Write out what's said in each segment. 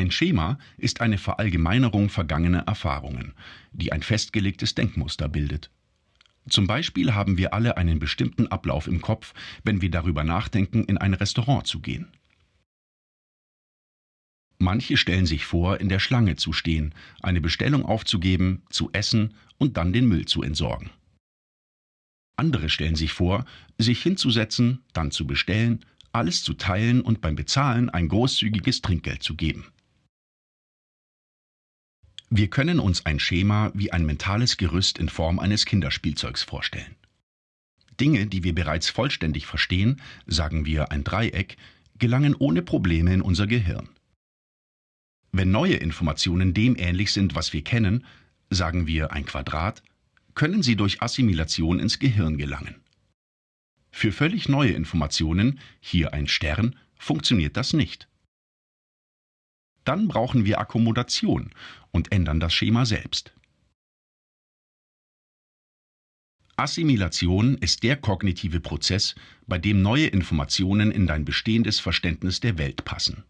Ein Schema ist eine Verallgemeinerung vergangener Erfahrungen, die ein festgelegtes Denkmuster bildet. Zum Beispiel haben wir alle einen bestimmten Ablauf im Kopf, wenn wir darüber nachdenken, in ein Restaurant zu gehen. Manche stellen sich vor, in der Schlange zu stehen, eine Bestellung aufzugeben, zu essen und dann den Müll zu entsorgen. Andere stellen sich vor, sich hinzusetzen, dann zu bestellen, alles zu teilen und beim Bezahlen ein großzügiges Trinkgeld zu geben. Wir können uns ein Schema wie ein mentales Gerüst in Form eines Kinderspielzeugs vorstellen. Dinge, die wir bereits vollständig verstehen, sagen wir ein Dreieck, gelangen ohne Probleme in unser Gehirn. Wenn neue Informationen dem ähnlich sind, was wir kennen, sagen wir ein Quadrat, können sie durch Assimilation ins Gehirn gelangen. Für völlig neue Informationen, hier ein Stern, funktioniert das nicht. Dann brauchen wir Akkommodation und ändern das Schema selbst. Assimilation ist der kognitive Prozess, bei dem neue Informationen in dein bestehendes Verständnis der Welt passen.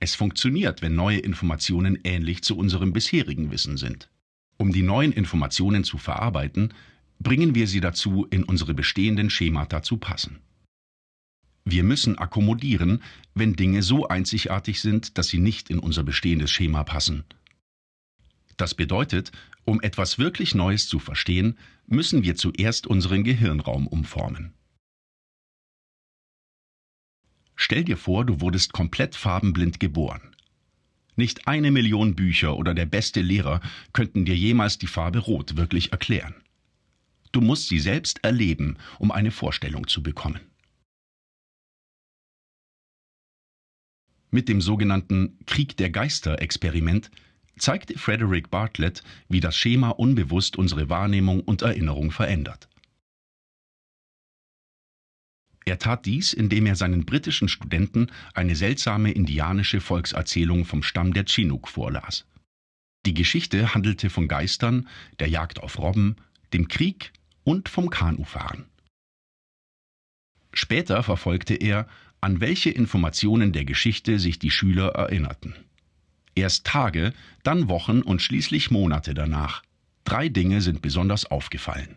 Es funktioniert, wenn neue Informationen ähnlich zu unserem bisherigen Wissen sind. Um die neuen Informationen zu verarbeiten, bringen wir sie dazu, in unsere bestehenden Schemata zu passen. Wir müssen akkommodieren, wenn Dinge so einzigartig sind, dass sie nicht in unser bestehendes Schema passen. Das bedeutet, um etwas wirklich Neues zu verstehen, müssen wir zuerst unseren Gehirnraum umformen. Stell dir vor, du wurdest komplett farbenblind geboren. Nicht eine Million Bücher oder der beste Lehrer könnten dir jemals die Farbe Rot wirklich erklären. Du musst sie selbst erleben, um eine Vorstellung zu bekommen. Mit dem sogenannten Krieg der Geister-Experiment zeigte Frederick Bartlett, wie das Schema unbewusst unsere Wahrnehmung und Erinnerung verändert. Er tat dies, indem er seinen britischen Studenten eine seltsame indianische Volkserzählung vom Stamm der Chinook vorlas. Die Geschichte handelte von Geistern, der Jagd auf Robben, dem Krieg und vom Kanufahren. Später verfolgte er, an welche Informationen der Geschichte sich die Schüler erinnerten. Erst Tage, dann Wochen und schließlich Monate danach. Drei Dinge sind besonders aufgefallen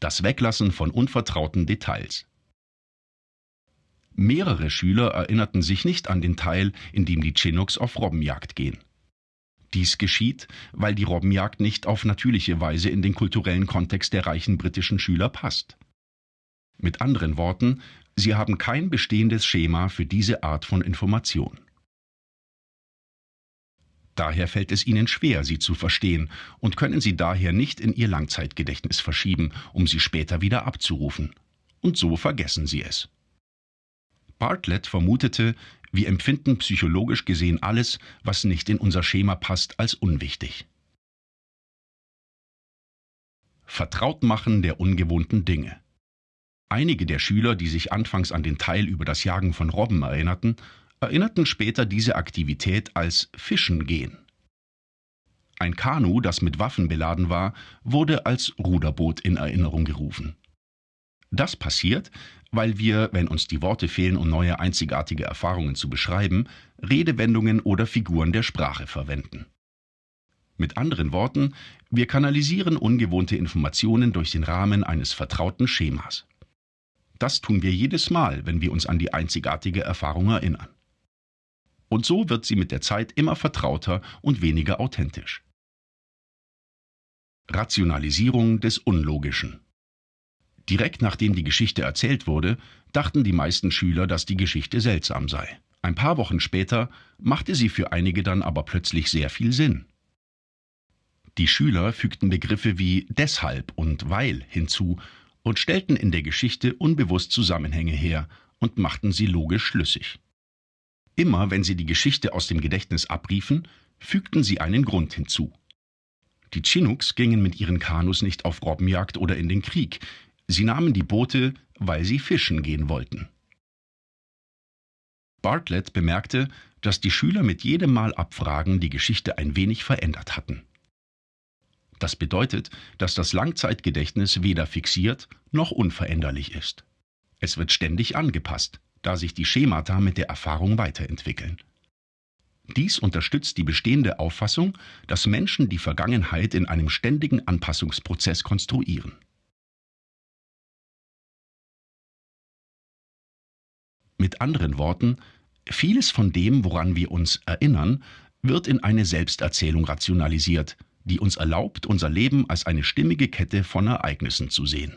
das Weglassen von unvertrauten Details. Mehrere Schüler erinnerten sich nicht an den Teil, in dem die Chinooks auf Robbenjagd gehen. Dies geschieht, weil die Robbenjagd nicht auf natürliche Weise in den kulturellen Kontext der reichen britischen Schüler passt. Mit anderen Worten, sie haben kein bestehendes Schema für diese Art von Information. Daher fällt es ihnen schwer, sie zu verstehen und können sie daher nicht in ihr Langzeitgedächtnis verschieben, um sie später wieder abzurufen. Und so vergessen sie es. Bartlett vermutete, wir empfinden psychologisch gesehen alles, was nicht in unser Schema passt, als unwichtig. Vertrautmachen der ungewohnten Dinge. Einige der Schüler, die sich anfangs an den Teil über das Jagen von Robben erinnerten, erinnerten später diese Aktivität als Fischen gehen. Ein Kanu, das mit Waffen beladen war, wurde als Ruderboot in Erinnerung gerufen. Das passiert, weil wir, wenn uns die Worte fehlen, um neue einzigartige Erfahrungen zu beschreiben, Redewendungen oder Figuren der Sprache verwenden. Mit anderen Worten, wir kanalisieren ungewohnte Informationen durch den Rahmen eines vertrauten Schemas. Das tun wir jedes Mal, wenn wir uns an die einzigartige Erfahrung erinnern. Und so wird sie mit der Zeit immer vertrauter und weniger authentisch. Rationalisierung des Unlogischen. Direkt nachdem die Geschichte erzählt wurde, dachten die meisten Schüler, dass die Geschichte seltsam sei. Ein paar Wochen später machte sie für einige dann aber plötzlich sehr viel Sinn. Die Schüler fügten Begriffe wie deshalb und weil hinzu und stellten in der Geschichte unbewusst Zusammenhänge her und machten sie logisch schlüssig. Immer wenn sie die Geschichte aus dem Gedächtnis abriefen, fügten sie einen Grund hinzu. Die Chinooks gingen mit ihren Kanus nicht auf Robbenjagd oder in den Krieg, sie nahmen die Boote, weil sie fischen gehen wollten. Bartlett bemerkte, dass die Schüler mit jedem Mal abfragen die Geschichte ein wenig verändert hatten. Das bedeutet, dass das Langzeitgedächtnis weder fixiert noch unveränderlich ist. Es wird ständig angepasst, da sich die Schemata mit der Erfahrung weiterentwickeln. Dies unterstützt die bestehende Auffassung, dass Menschen die Vergangenheit in einem ständigen Anpassungsprozess konstruieren. Mit anderen Worten, vieles von dem, woran wir uns erinnern, wird in eine Selbsterzählung rationalisiert, die uns erlaubt, unser Leben als eine stimmige Kette von Ereignissen zu sehen.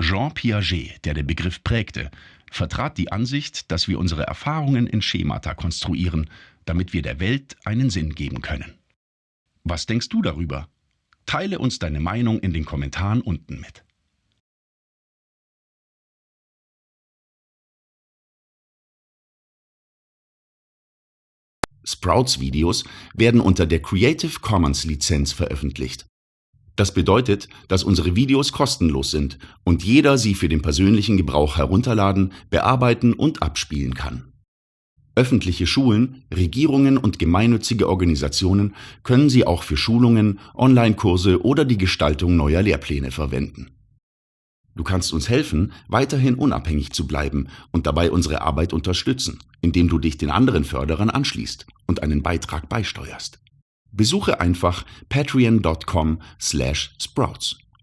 Jean Piaget, der den Begriff prägte, vertrat die Ansicht, dass wir unsere Erfahrungen in Schemata konstruieren, damit wir der Welt einen Sinn geben können. Was denkst du darüber? Teile uns deine Meinung in den Kommentaren unten mit. Sprouts-Videos werden unter der Creative Commons Lizenz veröffentlicht. Das bedeutet, dass unsere Videos kostenlos sind und jeder sie für den persönlichen Gebrauch herunterladen, bearbeiten und abspielen kann. Öffentliche Schulen, Regierungen und gemeinnützige Organisationen können sie auch für Schulungen, Online-Kurse oder die Gestaltung neuer Lehrpläne verwenden. Du kannst uns helfen, weiterhin unabhängig zu bleiben und dabei unsere Arbeit unterstützen, indem du dich den anderen Förderern anschließt und einen Beitrag beisteuerst. Besuche einfach patreon.com/sprouts.